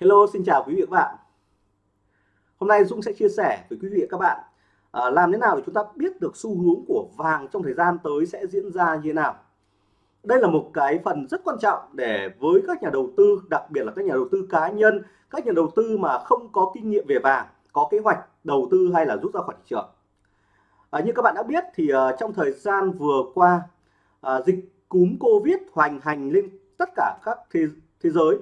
Hello, xin chào quý vị và các bạn. Hôm nay Dũng sẽ chia sẻ với quý vị và các bạn à, làm thế nào để chúng ta biết được xu hướng của vàng trong thời gian tới sẽ diễn ra như thế nào. Đây là một cái phần rất quan trọng để với các nhà đầu tư, đặc biệt là các nhà đầu tư cá nhân, các nhà đầu tư mà không có kinh nghiệm về vàng, có kế hoạch đầu tư hay là rút ra khỏi thị trường. À, như các bạn đã biết thì uh, trong thời gian vừa qua uh, dịch cúm Covid hoành hành lên tất cả các thế, thế giới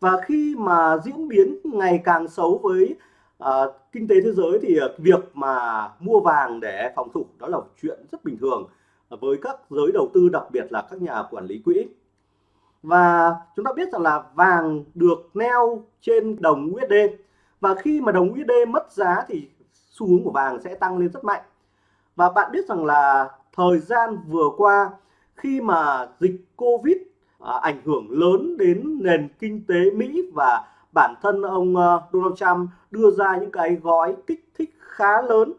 và khi mà diễn biến ngày càng xấu với uh, kinh tế thế giới thì uh, việc mà mua vàng để phòng thủ đó là chuyện rất bình thường với các giới đầu tư đặc biệt là các nhà quản lý quỹ. Và chúng ta biết rằng là vàng được neo trên đồng USD và khi mà đồng USD mất giá thì xu hướng của vàng sẽ tăng lên rất mạnh. Và bạn biết rằng là thời gian vừa qua khi mà dịch Covid à, ảnh hưởng lớn đến nền kinh tế Mỹ và bản thân ông ờ, Donald Trump đưa ra những cái gói kích thích khá lớn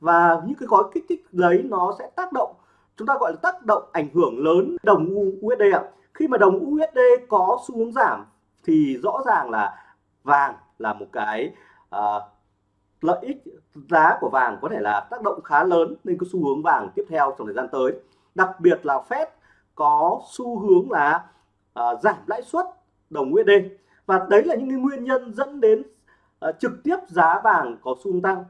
và những cái gói kích thích đấy nó sẽ tác động chúng ta gọi là tác động ảnh hưởng lớn đồng USD ạ. Khi mà đồng USD có xu hướng giảm thì rõ ràng là vàng là một cái uh, lợi ích giá của vàng có thể là tác động khá lớn lên cái xu hướng vàng tiếp theo trong thời gian tới. Đặc biệt là Fed có xu hướng là uh, giảm lãi suất đồng USD và đấy là những nguyên nhân dẫn đến uh, trực tiếp giá vàng có xu hướng tăng.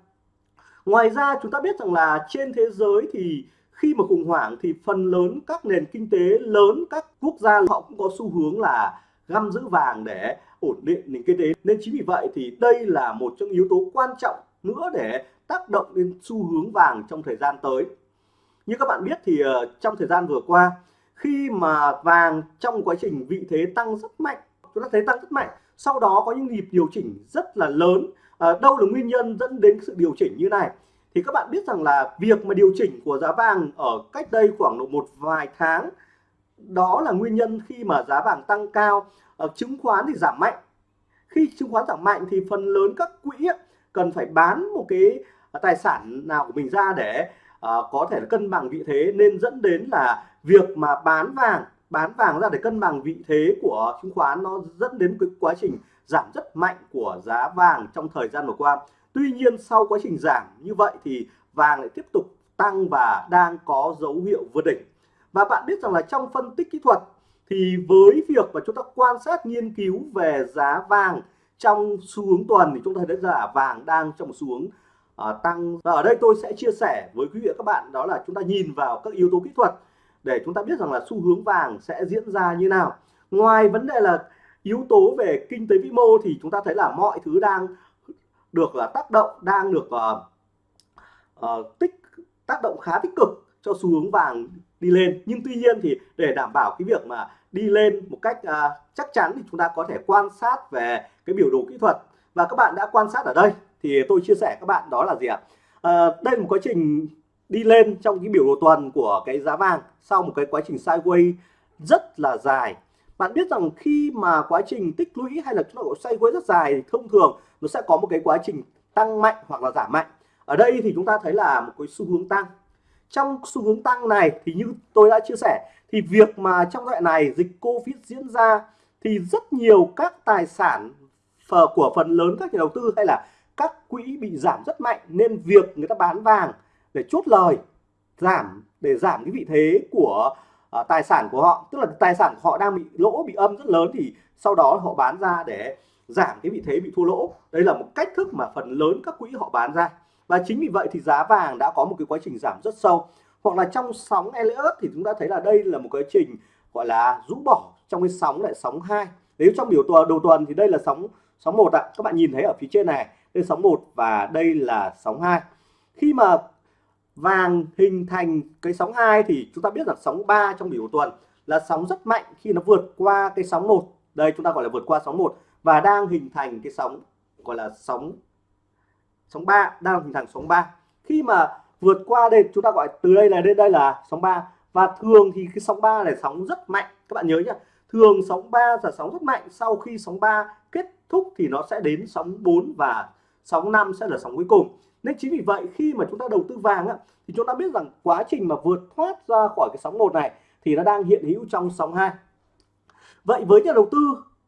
Ngoài ra chúng ta biết rằng là trên thế giới thì khi mà khủng hoảng thì phần lớn các nền kinh tế lớn các quốc gia họ cũng có xu hướng là găm giữ vàng để ổn định nền kinh tế. Nên chính vì vậy thì đây là một trong yếu tố quan trọng nữa để tác động đến xu hướng vàng trong thời gian tới. Như các bạn biết thì ờ, trong thời gian vừa qua khi mà vàng trong quá trình vị thế tăng rất mạnh chúng ta thấy tăng rất mạnh sau đó có những nhịp điều chỉnh rất là lớn. À, đâu là nguyên nhân dẫn đến sự điều chỉnh như này? Thì các bạn biết rằng là việc mà điều chỉnh của giá vàng ở cách đây khoảng độ một vài tháng đó là nguyên nhân khi mà giá vàng tăng cao. À, chứng khoán thì giảm mạnh. Khi chứng khoán giảm mạnh thì phần lớn các quỹ cần phải bán một cái tài sản nào của mình ra để Ờ, có thể là cân bằng vị thế nên dẫn đến là việc mà bán vàng bán vàng ra để cân bằng vị thế của chứng khoán nó dẫn đến cái quá trình giảm rất mạnh của giá vàng trong thời gian vừa qua. Tuy nhiên sau quá trình giảm như vậy thì vàng lại tiếp tục tăng và đang có dấu hiệu vượt đỉnh. Và bạn biết rằng là trong phân tích kỹ thuật thì với việc mà chúng ta quan sát nghiên cứu về giá vàng trong xu hướng tuần thì chúng ta thấy là vàng đang trong một xu hướng uh, tăng. Và ở đây tôi sẽ chia sẻ với quý vị và các bạn đó là chúng ta nhìn vào các yếu tố kỹ thuật để chúng ta biết rằng là xu hướng vàng sẽ diễn ra như nào. Ngoài vấn đề là yếu tố về kinh tế vĩ mô thì chúng ta thấy là mọi thứ đang được là tác động đang được uh, uh, tích tác động khá tích cực cho xu hướng vàng đi lên. Nhưng tuy nhiên thì để đảm bảo cái việc mà đi lên một cách uh, chắc chắn thì chúng ta có thể quan sát về cái biểu đồ kỹ thuật. Và các bạn đã quan sát ở đây thì tôi chia sẻ các bạn đó là gì ạ? À, đây là một quá trình đi lên trong cái biểu đồ tuần của cái giá vàng sau một cái quá trình sideways rất là dài. Bạn biết rằng khi mà quá trình tích lũy hay là chúng ta gọi sideways rất dài thì thông thường nó sẽ có một cái quá trình tăng mạnh hoặc là giảm mạnh. Ở đây thì chúng ta thấy là một cái xu hướng tăng. Trong xu hướng tăng này thì như tôi đã chia sẻ thì việc mà trong đoạn này dịch Covid diễn ra thì rất nhiều các tài sản của phần lớn các nhà đầu tư hay là các quỹ bị giảm rất mạnh nên việc người ta bán vàng để chốt lời giảm để giảm cái vị thế của uh, tài sản của họ tức là tài sản của họ đang bị lỗ bị âm rất lớn thì sau đó họ bán ra để giảm cái vị thế bị thua lỗ. Đây là một cách thức mà phần lớn các quỹ họ bán ra. Và chính vì vậy thì giá vàng đã có một cái quá trình giảm rất sâu. Hoặc là trong sóng Elliott thì chúng ta thấy là đây là một quá trình gọi là rũ bỏ trong cái sóng lại sóng 2 nếu trong biểu tuần đầu tuần thì đây là sóng sóng một ạ. Các bạn nhìn thấy ở phía trên này đây sóng 1 và đây là sóng 2 khi mà vàng hình thành cái sóng 2 thì chúng ta biết là sóng 3 trong biểu tuần là sóng rất mạnh khi nó vượt qua cái sóng 1 đây, chúng ta gọi là vượt qua sóng 1 và đang hình thành cái sóng, gọi là sóng sóng 3 đang hình thành sóng 3 khi mà vượt qua đây, chúng ta gọi từ đây là đến đây là sóng 3 và thường thì cái sóng 3 này sóng rất mạnh. Các bạn nhớ nhá, thường sóng 3 là sóng rất mạnh. Sau khi sóng 3 kết thúc thì nó sẽ đến sóng 4 và sóng 5 sẽ là sóng cuối cùng. Nên chính vì vậy khi mà chúng ta đầu tư vàng á, thì chúng ta biết rằng quá trình mà vượt thoát ra khỏi cái sóng một này thì nó đang hiện hữu trong sóng 2 vậy với nhà đầu tư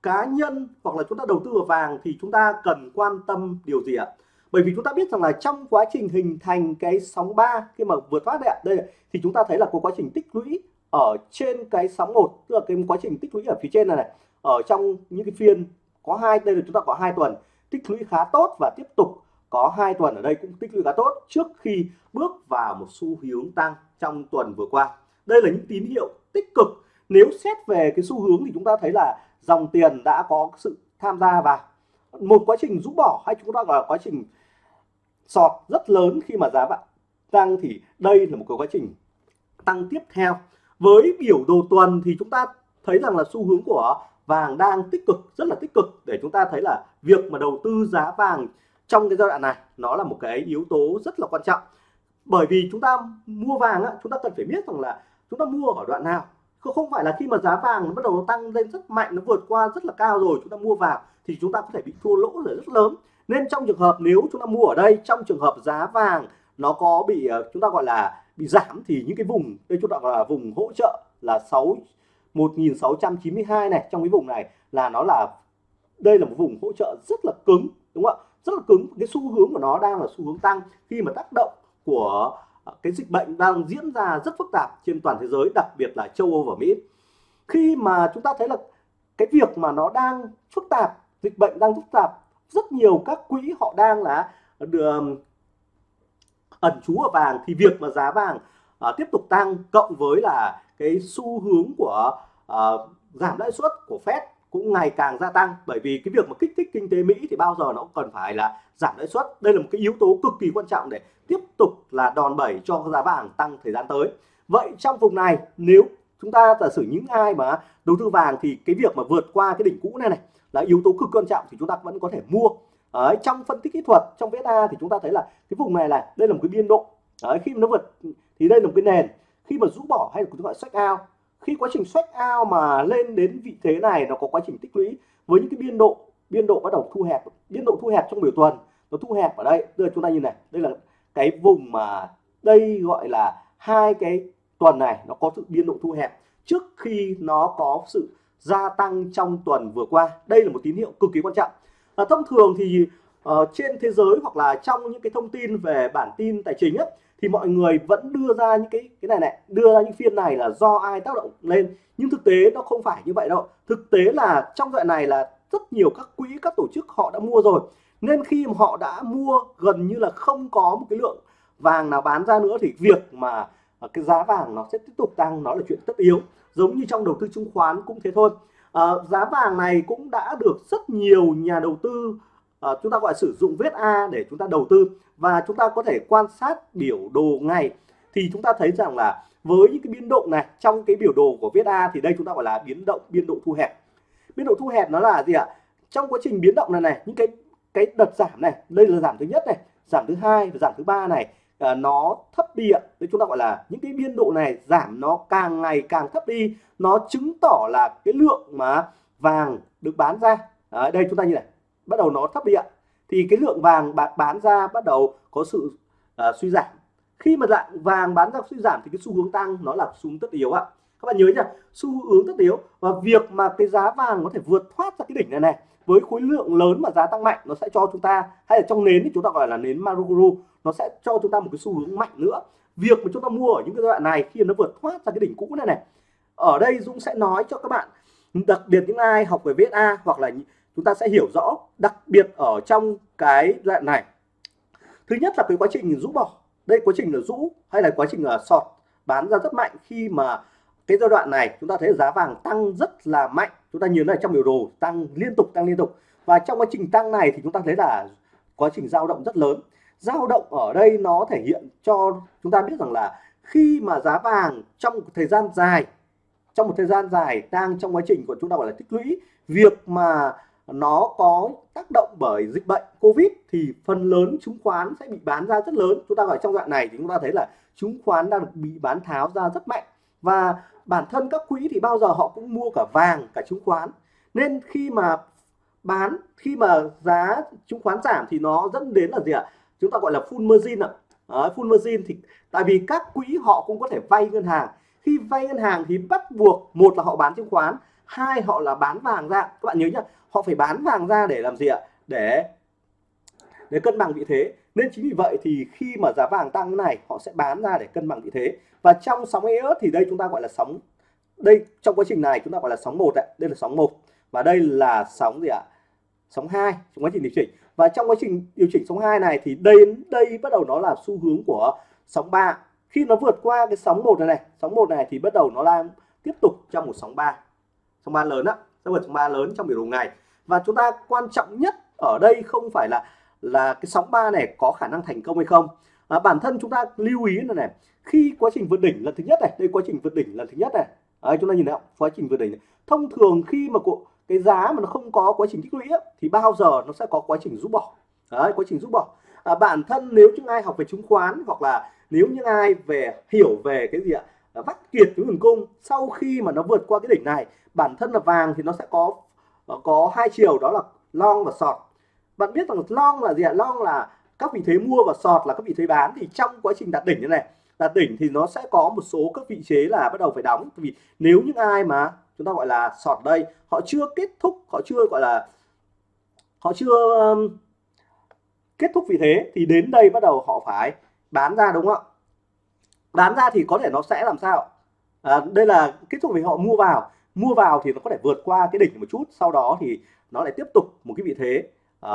cá nhân hoặc là chúng ta đầu tư vào vàng thì chúng ta cần quan tâm điều gì ạ? Bởi vì chúng ta biết rằng là trong quá trình hình thành cái sóng 3 khi mà vượt thoát đây, đây thì chúng ta thấy là có quá trình tích lũy ở trên cái sóng một tức là cái quá trình tích lũy ở phía trên này này ở trong những cái phiên có hai đây là chúng ta có hai tuần tích lũy khá tốt và tiếp tục có hai tuần ở đây cũng tích lũy khá tốt trước khi bước vào một xu hướng tăng trong tuần vừa qua. Đây là những tín hiệu tích cực. Nếu xét về cái xu hướng thì chúng ta thấy là dòng tiền đã có sự tham gia vào một quá trình rũ bỏ hay chúng ta gọi là quá trình sọt rất lớn khi mà giá vàng tăng thì đây là một cái quá trình tăng tiếp theo. Với biểu đồ tuần thì chúng ta thấy rằng là xu hướng của vàng đang tích cực rất là tích cực để chúng ta thấy là việc mà đầu tư giá vàng trong cái giai đoạn này nó là một cái yếu tố rất là quan trọng. Bởi vì chúng ta mua vàng á, chúng ta cần phải biết rằng là chúng ta mua ở đoạn nào. Không phải là khi mà giá vàng nó bắt đầu nó tăng lên rất mạnh nó vượt qua rất là cao rồi chúng ta mua vào thì chúng ta có thể bị thua lỗ rất lớn. Nên trong trường hợp nếu chúng ta mua ở đây trong trường hợp giá vàng nó có bị ờ, chúng ta gọi là bị giảm thì những cái vùng đây chúng ta gọi là vùng hỗ trợ là 6 1692 này, trong cái vùng này là nó là, đây là một vùng hỗ trợ rất là cứng, đúng không ạ? Rất là cứng, cái xu hướng của nó đang là xu hướng tăng. Khi mà tác động của à, cái dịch bệnh đang diễn ra rất phức tạp trên toàn thế giới, đặc biệt là châu Âu và Mỹ, khi mà chúng ta thấy là cái việc mà nó đang phức tạp, dịch bệnh đang phức tạp, rất nhiều các quỹ họ đang là à, ẩn trú ở vàng, thì việc mà giá vàng uh, tiếp tục tăng cộng với là cái xu hướng của uh, giảm lãi suất của Fed cũng ngày càng gia tăng. Bởi vì cái việc mà kích thích kinh tế Mỹ thì bao giờ nó cũng cần phải là giảm lãi suất. Đây là một cái yếu tố cực kỳ quan trọng để tiếp tục là đòn bẩy cho giá vàng tăng thời gian tới. Vậy trong vùng này nếu chúng ta giả sử những ai mà đầu tư vàng thì cái việc mà vượt qua cái đỉnh cũ này này là yếu tố cực quan trọng thì chúng ta vẫn có thể mua. Ở trong phân tích kỹ thuật trong VSA thì chúng ta thấy là cái vùng này là đây là một cái biên độ. Đấy, khi mà nó vượt thì đây là một cái nền. Khi mà rũ bỏ hay là chúng gọi sách ao khi quá trình sách ao mà lên đến vị thế này nó có quá trình tích lũy với những cái biên độ biên độ bắt đầu thu hẹp biên độ thu hẹp trong biểu tuần nó thu hẹp ở đây. Tức là chúng ta nhìn này đây là cái vùng mà đây gọi là hai cái tuần này nó có sự biên độ thu hẹp trước khi nó có sự gia tăng trong tuần vừa qua. Đây là một tín hiệu cực kỳ quan trọng. À, thông thường thì uh, trên thế giới hoặc là trong những cái thông tin về bản tin tài chính ấy, thì mọi người vẫn đưa ra những cái cái này này đưa ra những phiên này là do ai tác động lên? Nhưng thực tế nó không phải như vậy đâu. Thực tế là trong đoạn này là rất nhiều các quỹ các tổ chức họ đã mua rồi. Nên khi mà họ đã mua gần như là không có một cái lượng vàng nào bán ra nữa thì việc mà à, cái giá vàng nó sẽ tiếp tục tăng nó là chuyện tất yếu. Giống như trong đầu tư chứng khoán cũng thế thôi. À, giá vàng này cũng đã được rất nhiều nhà đầu tư à, chúng ta gọi sử dụng viết A để chúng ta đầu tư và chúng ta có thể quan sát biểu đồ ngày thì chúng ta thấy rằng là với những cái biến động này trong cái biểu đồ của viết A thì đây chúng ta gọi là biến động biên độ thu hẹp. Biên độ thu hẹp nó là gì ạ? Trong quá trình biến động này này những cái cái đợt giảm này đây là giảm thứ nhất này giảm thứ hai và giảm thứ ba này à, nó thấp đi ạ. Đấy chúng ta gọi là những cái biên độ này giảm nó càng ngày càng thấp đi nó chứng tỏ là cái lượng mà vàng được bán ra. À, đây chúng ta như này bắt đầu nó thấp đi ạ. Thì cái lượng vàng bạn bán ra bắt đầu có sự uh, suy giảm. Khi mà dạng vàng bán ra suy giảm thì cái xu hướng tăng nó là xu hướng tất yếu ạ. Các bạn nhớ nhá xu hướng tất yếu và việc mà cái giá vàng có thể vượt thoát ra cái đỉnh này này với khối lượng lớn mà giá tăng mạnh nó sẽ cho chúng ta hay là trong nến thì chúng ta gọi là nến Maruguru nó sẽ cho chúng ta một cái xu hướng mạnh nữa. Việc mà chúng ta mua ở những cái giai đoạn này khi nó vượt thoát ra cái đỉnh cũ này này ở đây Dũng sẽ nói cho các bạn đặc biệt những ai học về VSA hoặc là chúng ta sẽ hiểu rõ đặc biệt ở trong cái giai đoạn này. Thứ nhất là cái quá trình rũ bỏ. Đây quá trình là rũ hay là quá trình là sọt bán ra rất mạnh khi mà cái giai đoạn này chúng ta thấy giá vàng tăng rất là mạnh. Chúng ta nhìn thấy trong biểu đồ, tăng liên tục, tăng liên tục. Và trong quá trình tăng này thì chúng ta thấy là quá trình dao động rất lớn. Dao động ở đây nó thể hiện cho chúng ta biết rằng là khi mà giá vàng trong một thời gian dài, trong một thời gian dài đang trong quá trình của chúng ta gọi là tích lũy, việc mà nó có tác động bởi dịch bệnh Covid thì phần lớn chứng khoán sẽ bị bán ra rất lớn. Chúng ta gọi trong đoạn này thì chúng ta thấy là chứng khoán đang bị bán tháo ra rất mạnh. Và bản thân các quỹ thì bao giờ họ cũng mua cả vàng cả chứng khoán. Nên khi mà bán khi mà giá chứng khoán giảm thì nó dẫn đến là gì ạ? Chúng ta gọi là full margin ạ. À, full margin thì tại vì các quỹ họ cũng có thể vay ngân hàng. Khi vay ngân hàng thì bắt buộc một là họ bán chứng khoán hai họ là bán vàng ra. Các bạn nhớ nhá họ phải bán vàng ra để làm gì ạ? Để để cân bằng vị thế. Nên chính vì vậy thì khi mà giá vàng tăng cái này, họ sẽ bán ra để cân bằng vị thế. Và trong sóng EOS thì đây chúng ta gọi là sóng, đây trong quá trình này chúng ta gọi là sóng một ạ. Đây là sóng một. Và đây là sóng gì ạ? Sóng 2 trong quá trình điều chỉnh. Và trong quá trình điều chỉnh sóng 2 này thì đây đây bắt đầu nó là xu hướng của sóng 3 khi nó vượt qua cái sóng một này này, sóng một này thì bắt đầu nó đang tiếp tục trong một sóng 3 sóng 3 lớn á sẽ vượt ba lớn trong biểu đồ ngày. Và chúng ta quan trọng nhất ở đây không phải là là cái sóng 3 này có khả năng thành công hay không. À, bản thân chúng ta lưu ý là này khi quá trình vượt đỉnh lần thứ nhất này đây quá trình vượt đỉnh lần thứ nhất này. À, chúng ta nhìn thấy quá trình vượt đỉnh này. thông thường khi mà cái giá mà nó không có quá trình tích lũy thì bao giờ nó sẽ có quá trình rút bỏ. Đấy, quá trình rút bỏ. À, bản thân nếu chúng ai học về chứng khoán hoặc là nếu những ai về hiểu về cái gì ạ? Vắt kiệt cái nguồn cung. Sau khi mà nó vượt qua cái đỉnh này bản thân là vàng thì nó sẽ có ờ, có hai chiều đó là long và sọt. Bạn biết rằng long là gì ạ? Long là các vị thế mua và sọt là các vị thế bán. Thì trong quá trình đạt đỉnh như này đạt đỉnh thì nó sẽ có một số các vị chế là bắt đầu phải đóng. Vì nếu những ai mà chúng ta gọi là sọt đây họ chưa kết thúc họ chưa gọi là họ chưa um, kết thúc vị thế thì đến đây bắt đầu họ phải bán ra đúng không ạ? Bán ra thì có thể nó sẽ làm sao? À, đây là kết thúc vì họ mua vào. Mua vào thì nó có thể vượt qua cái đỉnh một chút sau đó thì nó lại tiếp tục một cái vị thế à,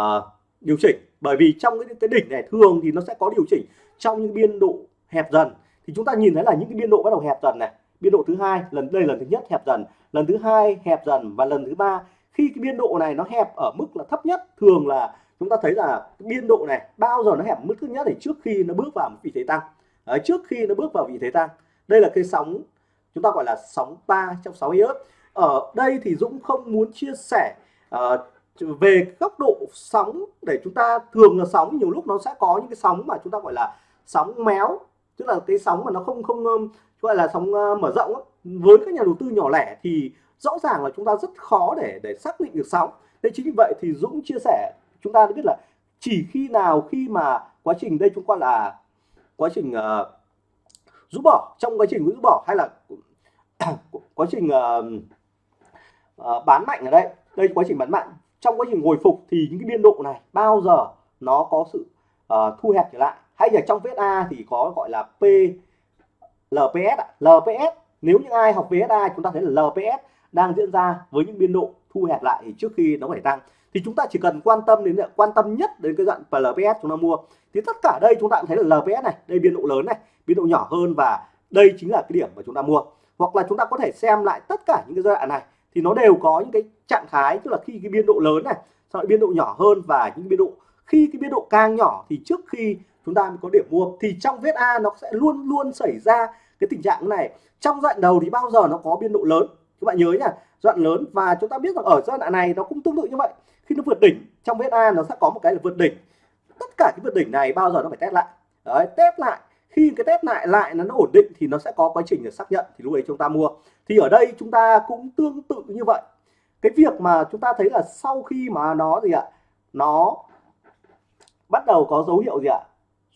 điều chỉnh. Bởi vì trong cái, cái đỉnh này thường thì nó sẽ có điều chỉnh trong những biên độ hẹp dần. Thì chúng ta nhìn thấy là những cái biên độ bắt đầu hẹp dần này biên độ thứ hai lần đây lần thứ nhất hẹp dần lần thứ hai hẹp dần và lần thứ ba. Khi cái biên độ này nó hẹp ở mức là thấp nhất thường là chúng ta thấy là biên độ này bao giờ nó hẹp mức thấp nhất thì trước khi nó bước vào một vị thế tăng. Đấy, trước khi nó bước vào vị thế tăng đây là cái sóng chúng ta gọi là sóng 3 trong 6 iốt ở đây thì Dũng không muốn chia sẻ uh, về góc độ sóng để chúng ta thường là sóng nhiều lúc nó sẽ có những cái sóng mà chúng ta gọi là sóng méo tức là cái sóng mà nó không không gọi là sóng uh, mở rộng với các nhà đầu tư nhỏ lẻ thì rõ ràng là chúng ta rất khó để để xác định được sóng. Nên chính vì vậy thì Dũng chia sẻ chúng ta đã biết là chỉ khi nào khi mà quá trình đây chúng ta là quá trình ờ, uh, rút bỏ trong quá trình rút bỏ hay là quá trình uh, uh, bán mạnh ở đây. Đây quá trình bán mạnh. Trong quá trình hồi phục thì những cái biên độ này bao giờ nó có sự uh, thu hẹp trở lại? Hay là trong VSA thì có gọi là P LPS LPS nếu những ai học VSA chúng ta thấy là LPS đang diễn ra với những biên độ thu hẹp lại thì trước khi nó phải tăng thì chúng ta chỉ cần quan tâm đến, quan tâm nhất đến cái đoạn LPS chúng ta mua. Thì tất cả đây chúng ta cũng thấy là LPS này, đây biên độ lớn này, biên độ nhỏ hơn và đây chính là cái điểm mà chúng ta mua. Hoặc là chúng ta có thể xem lại tất cả những cái giai đoạn này, thì nó đều có những cái trạng thái, tức là khi cái biên độ lớn này, sau lại biên độ nhỏ hơn và những biên độ, khi cái biên độ càng nhỏ thì trước khi chúng ta mới có điểm mua. Thì trong vết A nó sẽ luôn luôn xảy ra cái tình trạng này. Trong đoạn đầu thì bao giờ nó có biên độ lớn? Các bạn nhớ nhá đoạn lớn. Và chúng ta biết rằng ở giai đoạn này nó cũng tương tự như vậy. Khi nó vượt đỉnh trong VSA nó sẽ có một cái là vượt đỉnh. Tất cả cái vượt đỉnh này bao giờ nó phải test lại? Đấy test lại. Khi cái test lại lại nó, nó ổn định thì nó sẽ có quá trình để xác nhận thì lúc ấy chúng ta mua. Thì ở đây chúng ta cũng tương tự như vậy. Cái việc mà chúng ta thấy là sau khi mà nó gì ạ? Nó bắt đầu có dấu hiệu gì ạ?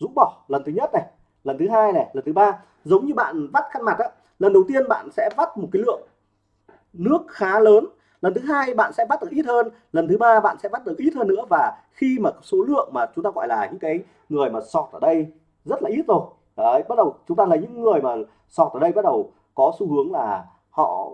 Rũ bỏ. Lần thứ nhất này lần thứ hai này lần thứ ba. Giống như bạn vắt khăn mặt á lần đầu tiên bạn sẽ vắt một cái lượng nước khá lớn. Lần thứ hai bạn sẽ bắt được ít hơn, lần thứ ba bạn sẽ bắt được ít hơn nữa và khi mà số lượng mà chúng ta gọi là những cái người mà sọt ở đây rất là ít rồi. Đấy, bắt đầu chúng ta là những người mà sọt ở đây bắt đầu có xu hướng là họ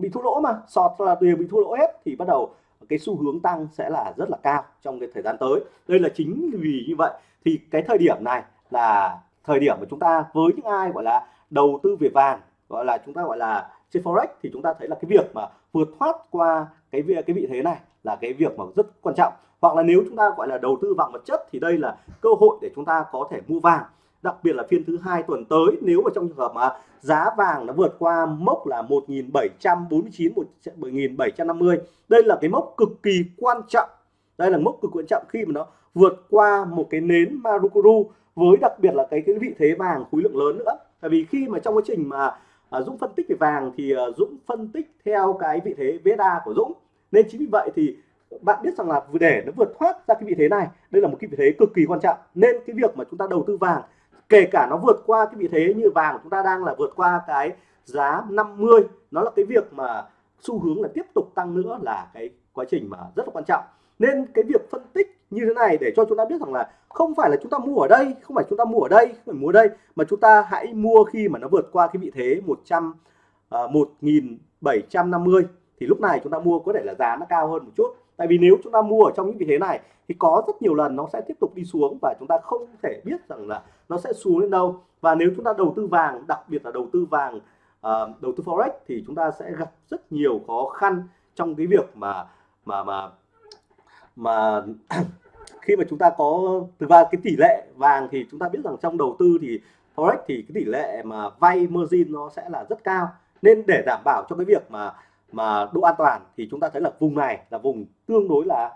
bị thua lỗ mà, sọt là đều bị thua lỗ hết thì bắt đầu cái xu hướng tăng sẽ là rất là cao trong cái thời gian tới. Đây là chính vì như vậy thì cái thời điểm này là thời điểm mà chúng ta với những ai gọi là đầu tư về vàng, gọi là chúng ta gọi là trên forex thì chúng ta thấy là cái việc mà vượt thoát qua cái việc cái vị thế này là cái việc mà rất quan trọng. Hoặc là nếu chúng ta gọi là đầu tư vàng vật chất thì đây là cơ hội để chúng ta có thể mua vàng, đặc biệt là phiên thứ hai tuần tới. Nếu mà trong trường hợp mà giá vàng nó vượt qua mốc là 1749 1750 đây là cái mốc cực kỳ quan trọng. Đây là mốc cực quan trọng khi mà nó vượt qua một cái nến Marukuru, với đặc biệt là cái cái vị thế vàng khối lượng lớn nữa. Tại vì khi mà trong quá trình mà à, Dũng phân tích về vàng thì à, Dũng phân tích theo cái vị thế VSA của Dũng. Nên chính vì vậy thì bạn biết rằng là để nó vượt thoát ra cái vị thế này đây là một cái vị thế cực kỳ quan trọng. Nên cái việc mà chúng ta đầu tư vàng kể cả nó vượt qua cái vị thế như vàng chúng ta đang là vượt qua cái giá 50 nó là cái việc mà xu hướng là tiếp tục tăng nữa là cái quá trình mà rất là quan trọng nên cái việc phân tích như thế này để cho chúng ta biết rằng là không phải là chúng ta mua ở đây không phải chúng ta mua ở đây không phải mua ở đây mà chúng ta hãy mua khi mà nó vượt qua cái vị thế 100 uh, 1750 thì lúc này chúng ta mua có thể là giá nó cao hơn một chút. Tại vì nếu chúng ta mua ở trong những vị thế này thì có rất nhiều lần nó sẽ tiếp tục đi xuống và chúng ta không thể biết rằng là nó sẽ xuống đến đâu. Và nếu chúng ta đầu tư vàng đặc biệt là đầu tư vàng uh, đầu tư forex thì chúng ta sẽ gặp rất nhiều khó khăn trong cái việc mà mà mà mà khi mà chúng ta có từ ra cái tỷ lệ vàng thì chúng ta biết rằng trong đầu tư thì forex thì cái tỷ lệ mà vay margin nó sẽ là rất cao. Nên để đảm bảo cho cái việc mà mà độ an toàn thì chúng ta thấy là vùng này là vùng tương đối là,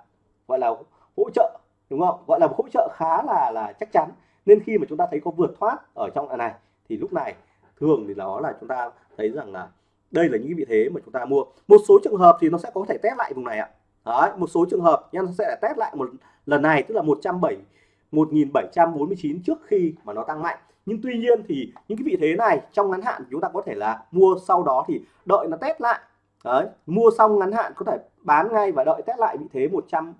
gọi là hỗ trợ, đúng không? Gọi là hỗ trợ khá là là chắc chắn. Nên khi mà chúng ta thấy có vượt thoát ở trong này thì lúc này thường thì nó là chúng ta thấy rằng là đây là những vị thế mà chúng ta mua. Một số trường hợp thì nó sẽ có thể test lại vùng này ạ. Đấy, một số trường hợp nha nó sẽ test lại một lần này tức là 107 1749 trước khi mà nó tăng mạnh. Nhưng tuy nhiên thì những cái vị thế này trong ngắn hạn chúng ta có thể là mua sau đó thì đợi nó test lại. Đấy, mua xong ngắn hạn có thể bán ngay và đợi test lại vị thế 100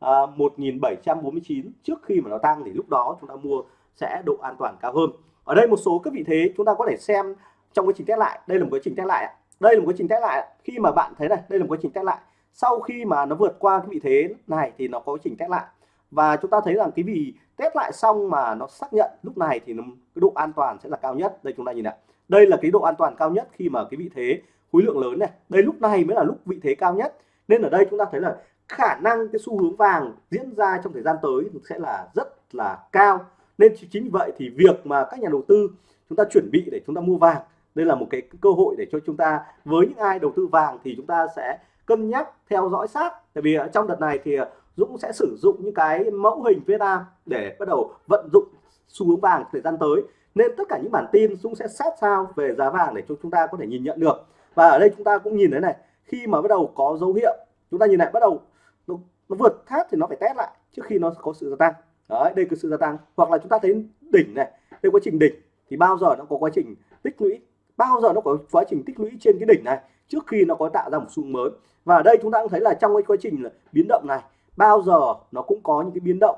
à, 1749 trước khi mà nó tăng thì lúc đó chúng ta mua sẽ độ an toàn cao hơn. Ở đây một số các vị thế chúng ta có thể xem trong quá trình test lại. Đây là một quá trình test lại đây là một quá trình test lại khi mà bạn thấy này đây là một quá trình test lại sau khi mà nó vượt qua cái vị thế này thì nó có chỉnh test lại. Và chúng ta thấy rằng cái vì test lại xong mà nó xác nhận lúc này thì nó, cái độ an toàn sẽ là cao nhất. Đây chúng ta nhìn này. Đây là cái độ an toàn cao nhất khi mà cái vị thế khối lượng lớn này. Đây lúc này mới là lúc vị thế cao nhất. Nên ở đây chúng ta thấy là khả năng cái xu hướng vàng diễn ra trong thời gian tới sẽ là rất là cao. Nên chính vậy thì việc mà các nhà đầu tư chúng ta chuẩn bị để chúng ta mua vàng đây là một cái cơ hội để cho chúng ta với những ai đầu tư vàng thì chúng ta sẽ cân nhắc theo dõi sát. Tại vì ờ, trong đợt này thì ờ, Dũng sẽ sử dụng những cái mẫu hình Việt Nam để bắt đầu vận dụng xu hướng vàng thời gian tới. Nên tất cả những bản tin Dũng sẽ sát sao về giá vàng để cho chúng ta có thể nhìn nhận được. Và ở đây chúng ta cũng nhìn thấy này khi mà bắt đầu có dấu hiệu chúng ta nhìn lại bắt đầu nó, nó vượt tháp thì nó phải test lại trước khi nó có sự gia tăng. Đấy đây có sự gia tăng. Hoặc là chúng ta thấy đỉnh này đây quá trình đỉnh thì bao giờ nó có quá trình tích lũy bao giờ nó có quá trình tích lũy trên cái đỉnh này? Trước khi nó có tạo ra một xu mới. Và ở đây chúng ta cũng thấy là trong cái quá trình là biến động này bao giờ nó cũng có những cái biến động.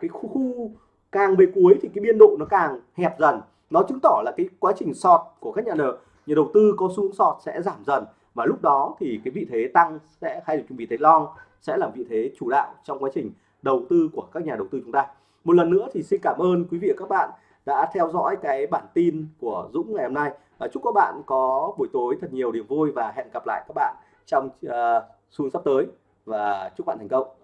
Cái khu, khu càng về cuối thì cái biên độ nó càng hẹp dần. Nó chứng tỏ là cái quá trình sọt của các nhà đầu nhà đầu tư có xu hướng sọt sẽ giảm dần. Và lúc đó thì cái vị thế tăng sẽ hay là vị thế long sẽ là vị thế chủ đạo trong quá trình đầu tư của các nhà đầu tư chúng ta. Một lần nữa thì xin cảm ơn quý vị và các bạn đã theo dõi cái bản tin của Dũng ngày hôm nay. Và chúc các bạn có buổi tối thật nhiều niềm vui và hẹn gặp lại các bạn trong ờ, uh, xuân sắp tới. Và chúc bạn thành công.